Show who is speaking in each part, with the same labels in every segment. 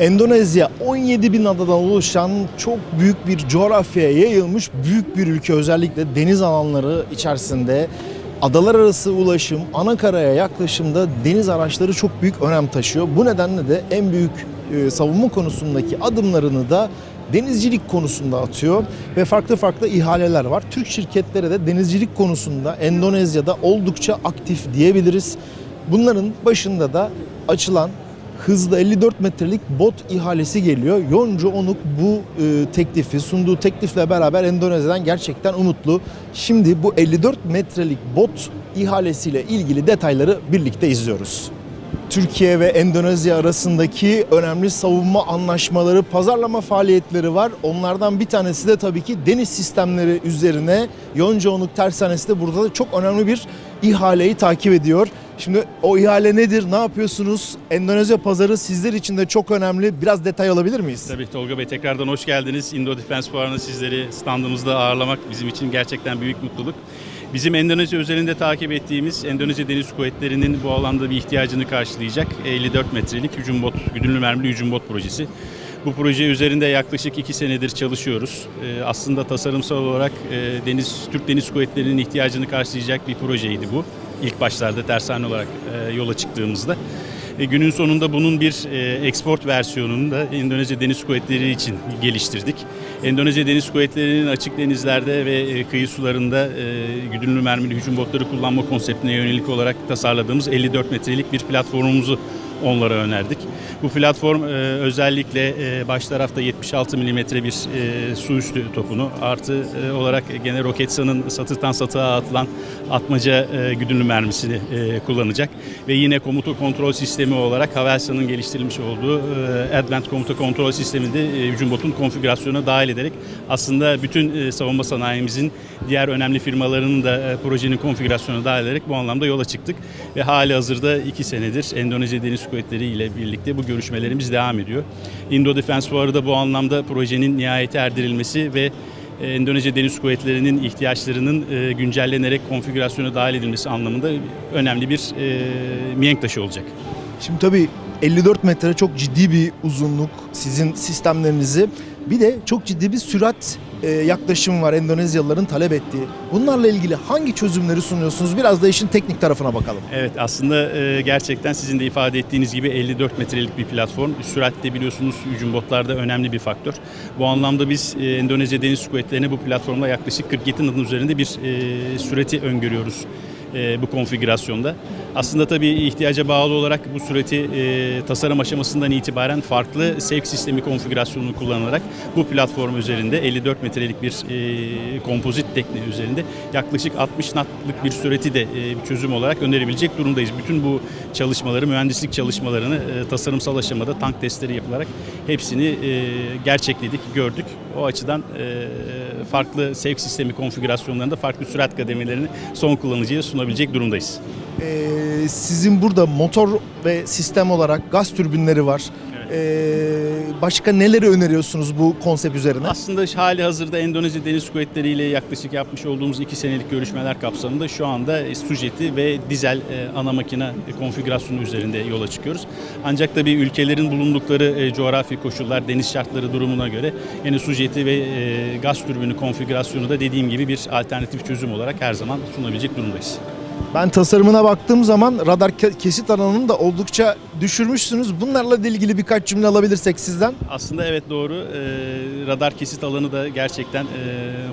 Speaker 1: Endonezya 17 bin adadan oluşan çok büyük bir coğrafyaya yayılmış büyük bir ülke özellikle deniz alanları içerisinde adalar arası ulaşım, ana karaya yaklaşımda deniz araçları çok büyük önem taşıyor. Bu nedenle de en büyük e, savunma konusundaki adımlarını da denizcilik konusunda atıyor ve farklı farklı ihaleler var. Türk şirketleri de denizcilik konusunda Endonezya'da oldukça aktif diyebiliriz. Bunların başında da açılan hızlı 54 metrelik bot ihalesi geliyor. Yonca Onuk bu e, teklifi sunduğu teklifle beraber Endonezya'dan gerçekten umutlu. Şimdi bu 54 metrelik bot ihalesiyle ilgili detayları birlikte izliyoruz. Türkiye ve Endonezya arasındaki önemli savunma anlaşmaları, pazarlama faaliyetleri var. Onlardan bir tanesi de tabii ki deniz sistemleri üzerine Yoncaonuk Tersanesi de burada da çok önemli bir ihaleyi takip ediyor. Şimdi o ihale nedir, ne yapıyorsunuz? Endonezya pazarı sizler için de çok önemli. Biraz detay alabilir miyiz?
Speaker 2: Tabii Tolga Bey tekrardan hoş geldiniz. Indo Defense Fuarı'nda sizleri standımızda ağırlamak bizim için gerçekten büyük mutluluk. Bizim Endonezya özelinde takip ettiğimiz Endonezya Deniz Kuvvetleri'nin bu alanda bir ihtiyacını karşılayacak 54 metrelik hücum bot, güdümlü mermili hücum bot projesi. Bu proje üzerinde yaklaşık iki senedir çalışıyoruz. Ee, aslında tasarımsal olarak e, deniz Türk Deniz Kuvvetleri'nin ihtiyacını karşılayacak bir projeydi bu. İlk başlarda tersane olarak e, yola çıktığımızda. E, günün sonunda bunun bir e, export versiyonunu da Endonezya Deniz Kuvvetleri için geliştirdik. Endonezya Deniz Kuvvetleri'nin açık denizlerde ve e, kıyı sularında e, güdümlü mermili hücum botları kullanma konseptine yönelik olarak tasarladığımız 54 metrelik bir platformumuzu onlara önerdik. Bu platform e, özellikle e, baş tarafta 76 milimetre bir e, su üstü topunu artı e, olarak gene Roketsan'ın satıktan satığa atılan atmaca e, güdümlü mermisini e, kullanacak. Ve yine komuta kontrol sistemi olarak Havelsan'ın geliştirilmiş olduğu e, Advanced Komuta Kontrol Sistemi'nde e, hücum botun konfigürasyonuna dahil ederek aslında bütün e, savunma sanayimizin diğer önemli firmalarının da e, projenin konfigürasyonuna dahil ederek bu anlamda yola çıktık. Ve hali hazırda iki senedir Endonezya Deniz Kuvvetleri ile birlikte bu görüşmelerimiz devam ediyor. Indo Defense Fuarı da bu anlamda projenin nihayete erdirilmesi ve e, Endonezya Deniz Kuvvetleri'nin ihtiyaçlarının e, güncellenerek konfigürasyona dahil edilmesi anlamında önemli bir e, mihenk taşı olacak.
Speaker 1: Şimdi tabii 54 metre çok ciddi bir uzunluk sizin sistemlerinizi. Bir de çok ciddi bir sürat e, yaklaşım var Endonezyalıların talep ettiği. Bunlarla ilgili hangi çözümleri sunuyorsunuz? Biraz da işin teknik tarafına bakalım.
Speaker 2: Evet aslında e, gerçekten sizin de ifade ettiğiniz gibi 54 metrelik bir platform. Süratte biliyorsunuz hücum botlarda önemli bir faktör. Bu anlamda biz e, Endonezya Deniz Kuvvetleri'ne bu platformda yaklaşık 47 knotun üzerinde bir süreti öngörüyoruz e, bu konfigürasyonda. Aslında tabii ihtiyaca bağlı olarak bu süreti e, tasarım aşamasından itibaren farklı sevk sistemi konfigürasyonunu kullanarak bu platform üzerinde 54 metrelik bir e, kompozit tekne üzerinde yaklaşık 60 knotlık bir süreti de bir çözüm olarak önerebilecek durumdayız. Bütün bu çalışmaları, mühendislik çalışmalarını e, tasarımsal aşamada tank testleri yapılarak hepsini gerçekledik, gördük. O açıdan farklı sevk sistemi konfigürasyonlarında farklı sürat kademelerini son kullanıcıya sunabilecek durumdayız.
Speaker 1: Ee, sizin burada motor ve sistem olarak gaz türbinleri var. Ee, başka neleri öneriyorsunuz bu konsept üzerine?
Speaker 2: Aslında hali hazırda Endonezya Deniz Kuvvetleri ile yaklaşık yapmış olduğumuz iki senelik görüşmeler kapsamında şu anda e, sujeti ve dizel e, ana makine konfigürasyonu üzerinde yola çıkıyoruz. Ancak tabii ülkelerin bulundukları e, coğrafi koşullar, deniz şartları durumuna göre yine sujeti ve e, gaz türbini konfigürasyonu da dediğim gibi bir alternatif çözüm olarak her zaman sunabilecek durumdayız.
Speaker 1: Ben tasarımına baktığım zaman radar ke- kesit alanını da oldukça düşürmüşsünüz. Bunlarla ilgili birkaç cümle alabilirsek sizden.
Speaker 2: Aslında evet doğru. Ee, radar kesit alanı da gerçekten e,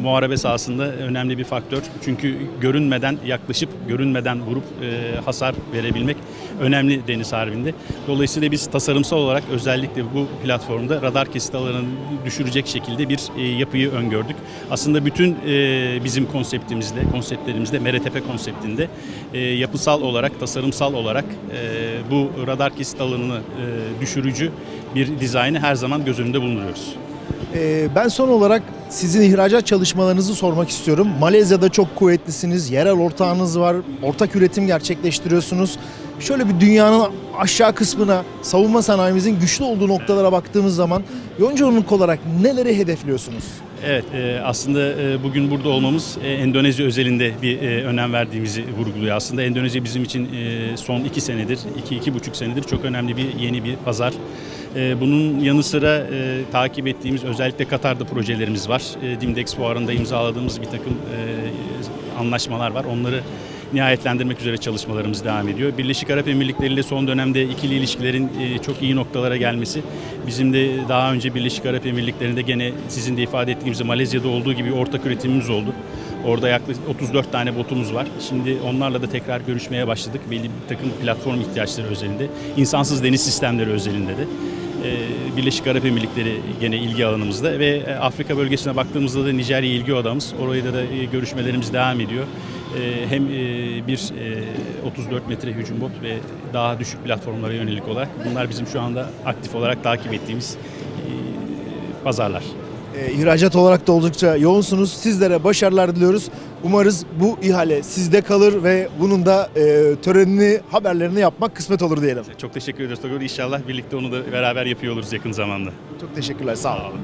Speaker 2: muharebe sahasında önemli bir faktör. Çünkü görünmeden yaklaşıp görünmeden vurup e, hasar verebilmek önemli deniz harbinde. Dolayısıyla biz tasarımsal olarak özellikle bu platformda radar kesit alanını düşürecek şekilde bir e, yapıyı öngördük. Aslında bütün e, bizim konseptimizde, konseptlerimizde MRTP konseptinde e, yapısal olarak, tasarımsal olarak e, bu radar kesit alanını e, düşürücü bir dizaynı her zaman göz önünde bulunduruyoruz.
Speaker 1: Ee, ben son olarak sizin ihracat çalışmalarınızı sormak istiyorum. Malezya'da çok kuvvetlisiniz, yerel ortağınız var, ortak üretim gerçekleştiriyorsunuz. Şöyle bir dünyanın aşağı kısmına, savunma sanayimizin güçlü olduğu noktalara baktığımız zaman Yoncaonuk olarak neleri hedefliyorsunuz?
Speaker 2: Evet, e, aslında e, bugün burada olmamız e, Endonezya özelinde bir önem verdiğimizi vurguluyor. Aslında Endonezya bizim için son iki senedir, iki, iki buçuk senedir çok önemli bir yeni bir pazar. E, bunun yanı sıra e, takip ettiğimiz özellikle Katar'da projelerimiz var. E, Dimdex fuarında imzaladığımız bir takım e, anlaşmalar var. Onları nihayetlendirmek üzere çalışmalarımız devam ediyor. Birleşik Arap Emirlikleri ile son dönemde ikili ilişkilerin e, çok iyi noktalara gelmesi bizim de daha önce Birleşik Arap Emirlikleri'nde gene sizin de ifade ettiğiniz Malezya'da olduğu gibi ortak üretimimiz oldu. Orada yaklaşık 34 tane botumuz var. Şimdi onlarla da tekrar görüşmeye başladık. Belli bir takım platform ihtiyaçları özelinde. insansız deniz sistemleri özelinde de. Ee, Birleşik Arap Emirlikleri gene ilgi alanımızda ve e, Afrika bölgesine baktığımızda da Nijerya ilgi odamız. Orada da e, görüşmelerimiz devam ediyor. Ee, Hem e, bir e, 34 metre hücum bot ve daha düşük platformlara yönelik olarak bunlar bizim şu anda aktif olarak takip ettiğimiz pazarlar.
Speaker 1: E, ihracat olarak da oldukça yoğunsunuz. Sizlere başarılar diliyoruz. Umarız bu ihale sizde kalır ve bunun da e, törenini, haberlerini yapmak kısmet olur diyelim.
Speaker 2: Çok teşekkür ederiz Togor. İnşallah birlikte onu da beraber yapıyor oluruz yakın zamanda.
Speaker 1: Çok teşekkürler. Sağ olun.
Speaker 2: Sağ olun.